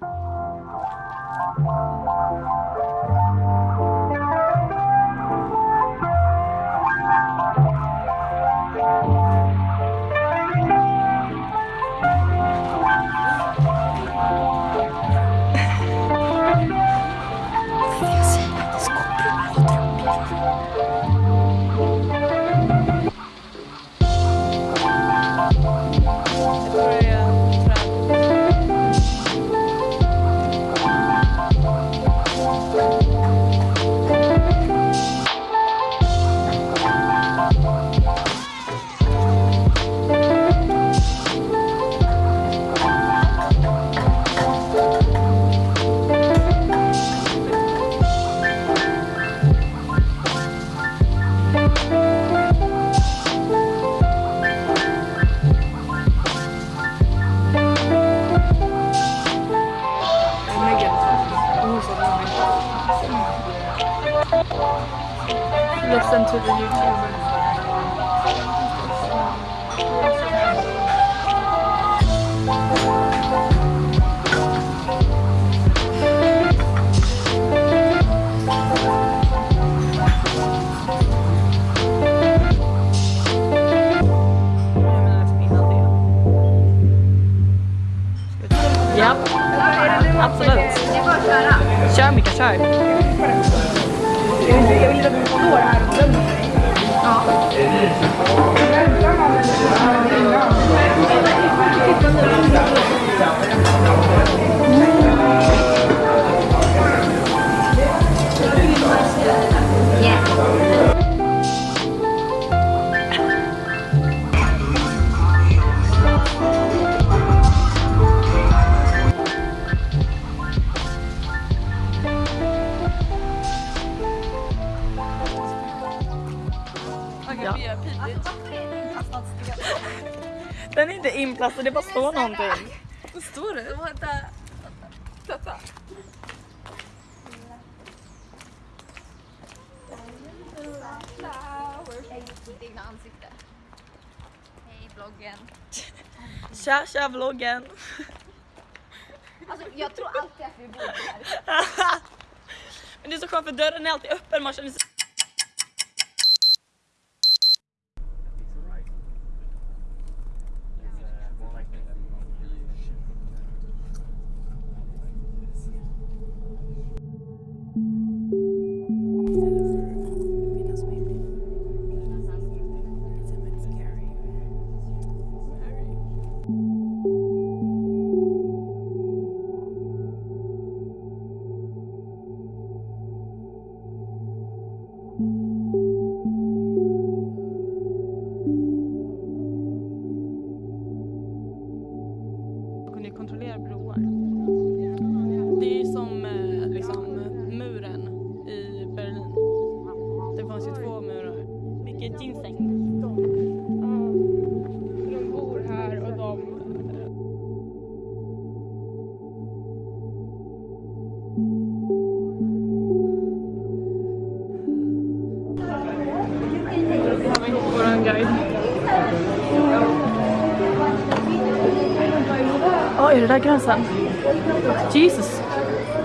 Thank you. Listen to the YouTuber. Ja, absolut. Kör Mika, kör. Jag vill inte att du får det här. Ja. Den är inte inplastad, det bara står någonting. Vad står det? Vänta. Ansikte. Hej bloggen. Tja, tja vloggen. Alltså jag tror alltid att vi bor här. Men det är så skönt för dörren är alltid öppen, man känner sig liksom, muren i Berlin. Det fanns ju två murar. Vilket ginseng. De bor här och de... Våran guide. Oj, är det där gränsen? Jesus!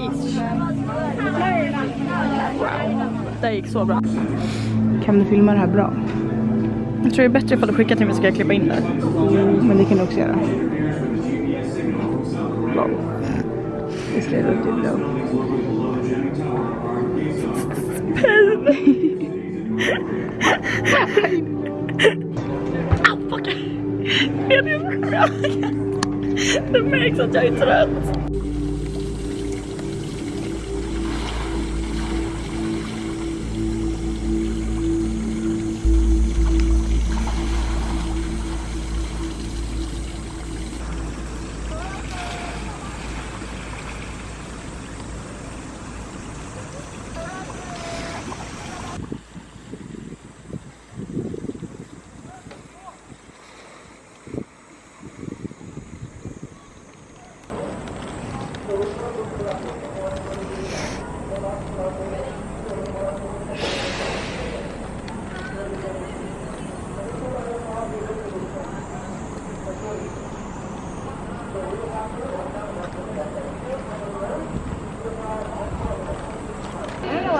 ish. Wow, det gick så bra. Kan du filma det här bra? Jag tror det är bättre ifall du skickar till mig så ska jag klippa in det. Men det kan du också göra. Wow. Det skrev upp typ då. Au, fuck. Jag vet inte. Det märks att jag är trött.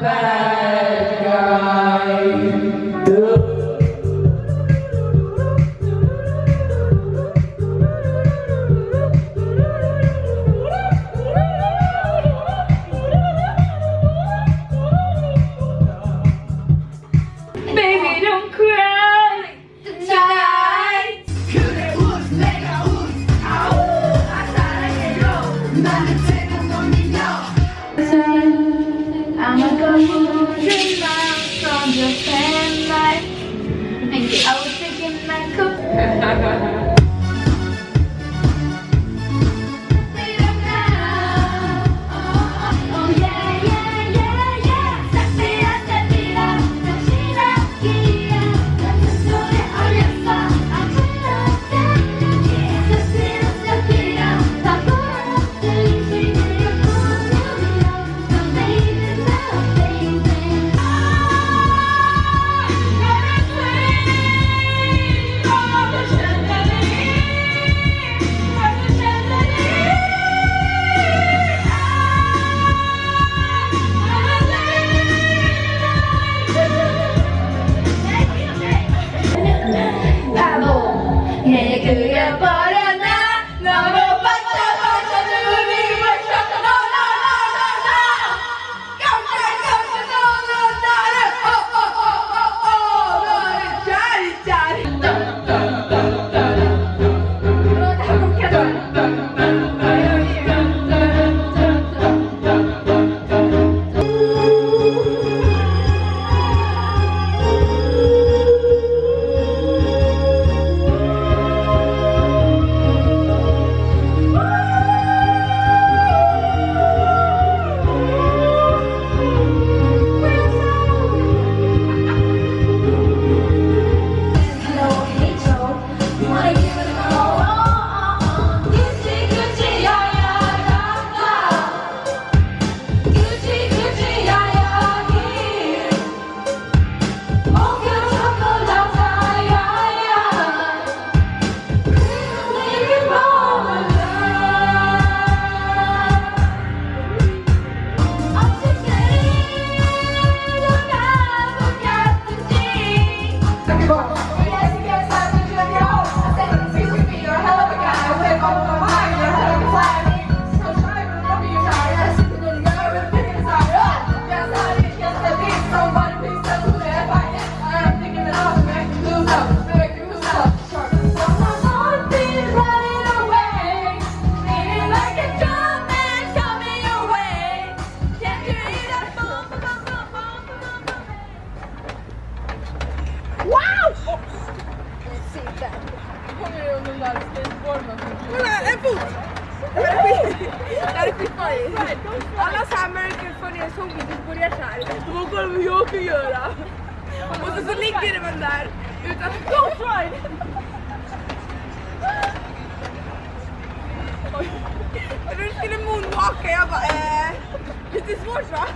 Bye. Yeah. en fot! Det här är skit- det här är. Alla så här American funny zombie börjar så här. De bara kolla vad jag kan göra. Och så, så ligger man där utan... Go try! Du skulle moonwalka, jag bara eh, lite svårt va?